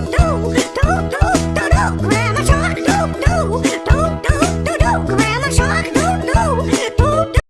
no.